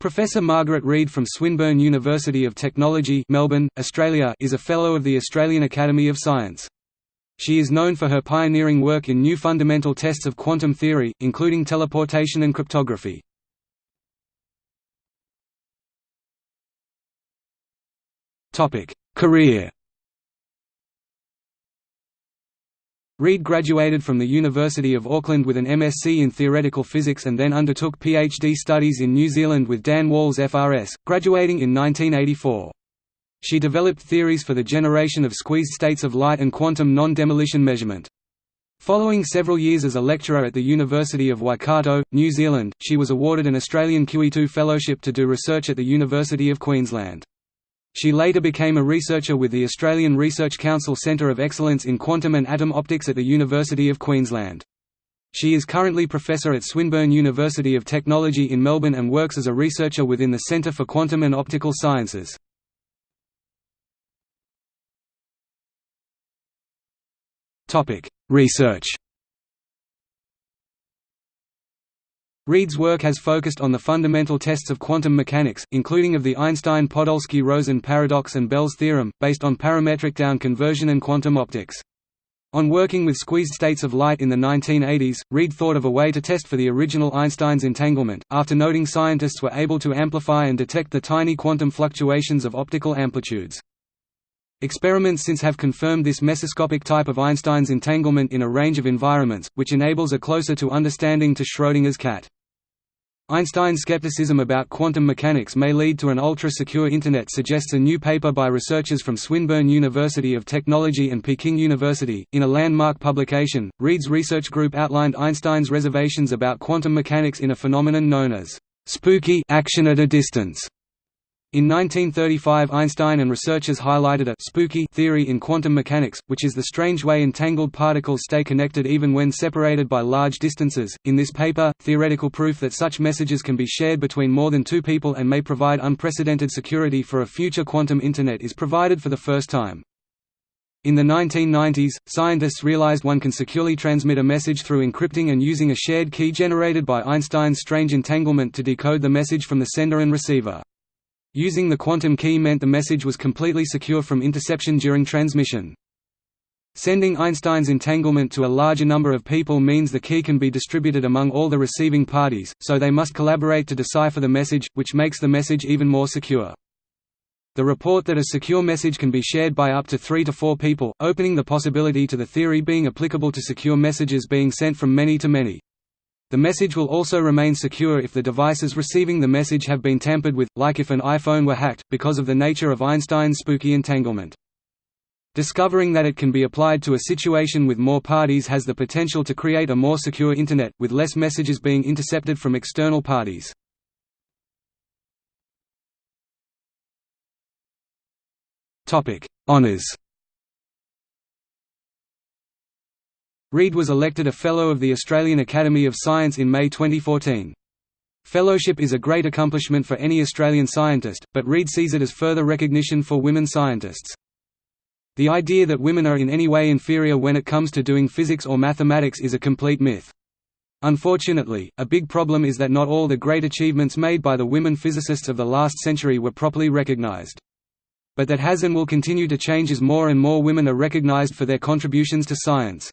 Professor Margaret Reid from Swinburne University of Technology Melbourne, Australia is a Fellow of the Australian Academy of Science. She is known for her pioneering work in new fundamental tests of quantum theory, including teleportation and cryptography. Career Reid graduated from the University of Auckland with an MSc in theoretical physics and then undertook PhD studies in New Zealand with Dan Walls FRS, graduating in 1984. She developed theories for the generation of squeezed states of light and quantum non-demolition measurement. Following several years as a lecturer at the University of Waikato, New Zealand, she was awarded an Australian QE2 Fellowship to do research at the University of Queensland. She later became a researcher with the Australian Research Council Centre of Excellence in Quantum and Atom Optics at the University of Queensland. She is currently professor at Swinburne University of Technology in Melbourne and works as a researcher within the Centre for Quantum and Optical Sciences. Research Reid's work has focused on the fundamental tests of quantum mechanics, including of the Einstein-Podolsky-Rosen paradox and Bell's theorem, based on parametric down conversion and quantum optics. On working with squeezed states of light in the 1980s, Reid thought of a way to test for the original Einstein's entanglement, after noting scientists were able to amplify and detect the tiny quantum fluctuations of optical amplitudes. Experiments since have confirmed this mesoscopic type of Einstein's entanglement in a range of environments, which enables a closer to understanding to Schrödinger's cat. Einstein's skepticism about quantum mechanics may lead to an ultra-secure Internet suggests a new paper by researchers from Swinburne University of Technology and Peking University. In a landmark publication, Reid's research group outlined Einstein's reservations about quantum mechanics in a phenomenon known as spooky action at a distance. In 1935 Einstein and researchers highlighted a «spooky» theory in quantum mechanics, which is the strange way entangled particles stay connected even when separated by large distances. In this paper, theoretical proof that such messages can be shared between more than two people and may provide unprecedented security for a future quantum Internet is provided for the first time. In the 1990s, scientists realized one can securely transmit a message through encrypting and using a shared key generated by Einstein's strange entanglement to decode the message from the sender and receiver. Using the quantum key meant the message was completely secure from interception during transmission. Sending Einstein's entanglement to a larger number of people means the key can be distributed among all the receiving parties, so they must collaborate to decipher the message, which makes the message even more secure. The report that a secure message can be shared by up to three to four people, opening the possibility to the theory being applicable to secure messages being sent from many to many. The message will also remain secure if the devices receiving the message have been tampered with, like if an iPhone were hacked, because of the nature of Einstein's spooky entanglement. Discovering that it can be applied to a situation with more parties has the potential to create a more secure Internet, with less messages being intercepted from external parties. Honours Reid was elected a Fellow of the Australian Academy of Science in May 2014. Fellowship is a great accomplishment for any Australian scientist, but Reid sees it as further recognition for women scientists. The idea that women are in any way inferior when it comes to doing physics or mathematics is a complete myth. Unfortunately, a big problem is that not all the great achievements made by the women physicists of the last century were properly recognized. But that has and will continue to change as more and more women are recognized for their contributions to science.